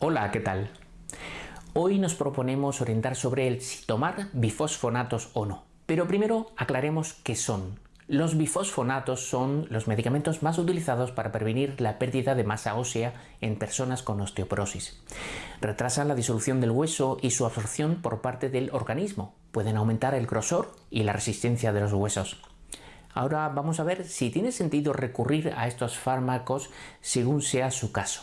Hola, ¿qué tal? Hoy nos proponemos orientar sobre el si tomar bifosfonatos o no. Pero primero aclaremos qué son. Los bifosfonatos son los medicamentos más utilizados para prevenir la pérdida de masa ósea en personas con osteoporosis. Retrasan la disolución del hueso y su absorción por parte del organismo. Pueden aumentar el grosor y la resistencia de los huesos. Ahora vamos a ver si tiene sentido recurrir a estos fármacos según sea su caso.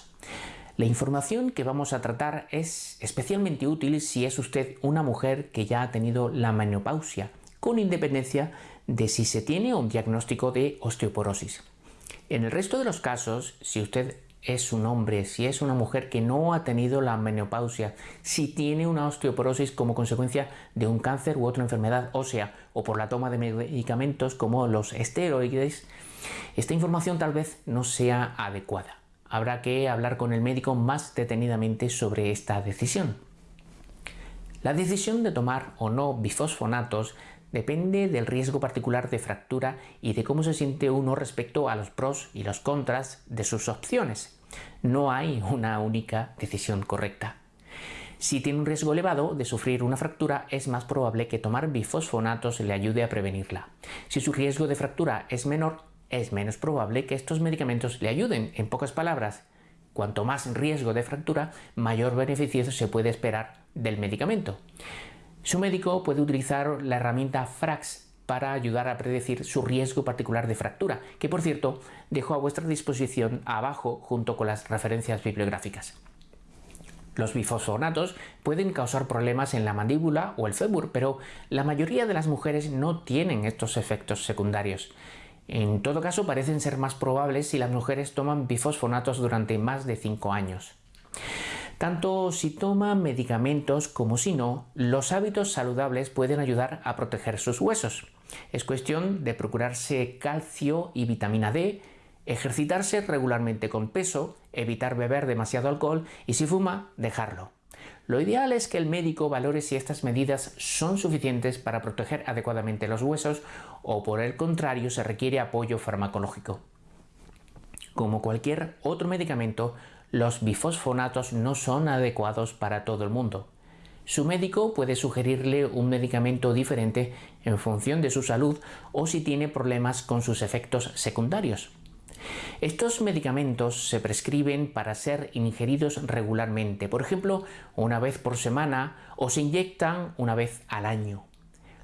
La información que vamos a tratar es especialmente útil si es usted una mujer que ya ha tenido la menopausia, con independencia de si se tiene un diagnóstico de osteoporosis. En el resto de los casos, si usted es un hombre, si es una mujer que no ha tenido la menopausia, si tiene una osteoporosis como consecuencia de un cáncer u otra enfermedad ósea o por la toma de medicamentos como los esteroides, esta información tal vez no sea adecuada habrá que hablar con el médico más detenidamente sobre esta decisión. La decisión de tomar o no bifosfonatos depende del riesgo particular de fractura y de cómo se siente uno respecto a los pros y los contras de sus opciones. No hay una única decisión correcta. Si tiene un riesgo elevado de sufrir una fractura, es más probable que tomar bifosfonatos le ayude a prevenirla. Si su riesgo de fractura es menor, es menos probable que estos medicamentos le ayuden. En pocas palabras, cuanto más riesgo de fractura, mayor beneficio se puede esperar del medicamento. Su médico puede utilizar la herramienta FRAX para ayudar a predecir su riesgo particular de fractura, que por cierto dejo a vuestra disposición abajo junto con las referencias bibliográficas. Los bifosfonatos pueden causar problemas en la mandíbula o el fémur, pero la mayoría de las mujeres no tienen estos efectos secundarios. En todo caso, parecen ser más probables si las mujeres toman bifosfonatos durante más de 5 años. Tanto si toman medicamentos como si no, los hábitos saludables pueden ayudar a proteger sus huesos. Es cuestión de procurarse calcio y vitamina D, ejercitarse regularmente con peso, evitar beber demasiado alcohol y si fuma, dejarlo. Lo ideal es que el médico valore si estas medidas son suficientes para proteger adecuadamente los huesos o por el contrario se requiere apoyo farmacológico. Como cualquier otro medicamento, los bifosfonatos no son adecuados para todo el mundo. Su médico puede sugerirle un medicamento diferente en función de su salud o si tiene problemas con sus efectos secundarios. Estos medicamentos se prescriben para ser ingeridos regularmente, por ejemplo, una vez por semana o se inyectan una vez al año.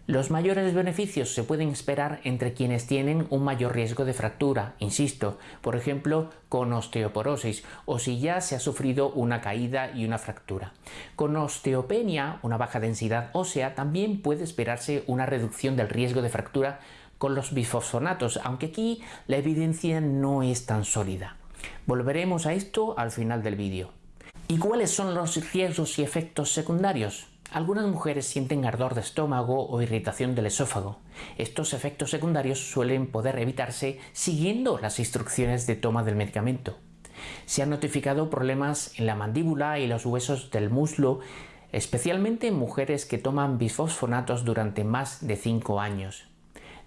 Los mayores beneficios se pueden esperar entre quienes tienen un mayor riesgo de fractura, insisto, por ejemplo, con osteoporosis o si ya se ha sufrido una caída y una fractura. Con osteopenia, una baja densidad ósea, también puede esperarse una reducción del riesgo de fractura con los bifosfonatos, aunque aquí la evidencia no es tan sólida. Volveremos a esto al final del vídeo. ¿Y cuáles son los riesgos y efectos secundarios? Algunas mujeres sienten ardor de estómago o irritación del esófago. Estos efectos secundarios suelen poder evitarse siguiendo las instrucciones de toma del medicamento. Se han notificado problemas en la mandíbula y los huesos del muslo, especialmente en mujeres que toman bifosfonatos durante más de 5 años.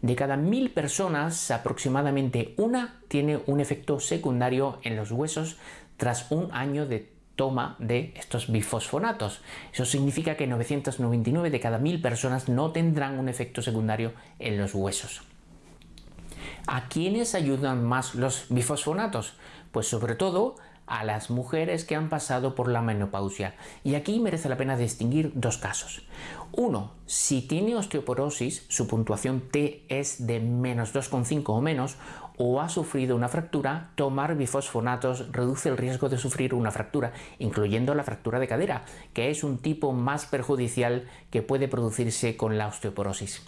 De cada mil personas, aproximadamente una tiene un efecto secundario en los huesos tras un año de toma de estos bifosfonatos. Eso significa que 999 de cada mil personas no tendrán un efecto secundario en los huesos. ¿A quiénes ayudan más los bifosfonatos? Pues sobre todo a las mujeres que han pasado por la menopausia. Y aquí merece la pena distinguir dos casos. Uno, si tiene osteoporosis, su puntuación T es de menos 2,5 o menos, o ha sufrido una fractura, tomar bifosfonatos reduce el riesgo de sufrir una fractura, incluyendo la fractura de cadera, que es un tipo más perjudicial que puede producirse con la osteoporosis.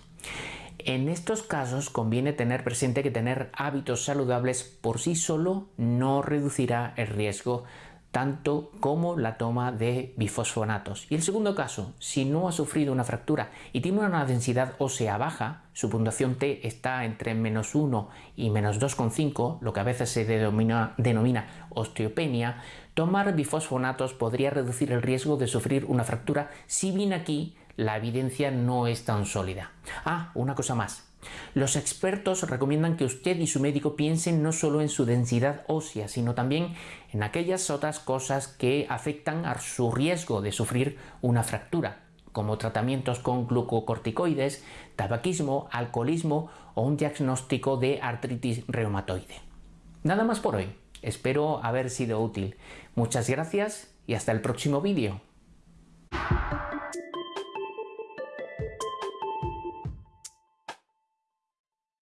En estos casos conviene tener presente que tener hábitos saludables por sí solo no reducirá el riesgo tanto como la toma de bifosfonatos. Y el segundo caso, si no ha sufrido una fractura y tiene una densidad ósea baja, su puntuación T está entre menos 1 y menos 2,5, lo que a veces se denomina, osteopenia, tomar bifosfonatos podría reducir el riesgo de sufrir una fractura si bien aquí la evidencia no es tan sólida. Ah, una cosa más. Los expertos recomiendan que usted y su médico piensen no solo en su densidad ósea, sino también en aquellas otras cosas que afectan a su riesgo de sufrir una fractura, como tratamientos con glucocorticoides, tabaquismo, alcoholismo o un diagnóstico de artritis reumatoide. Nada más por hoy. Espero haber sido útil. Muchas gracias y hasta el próximo vídeo.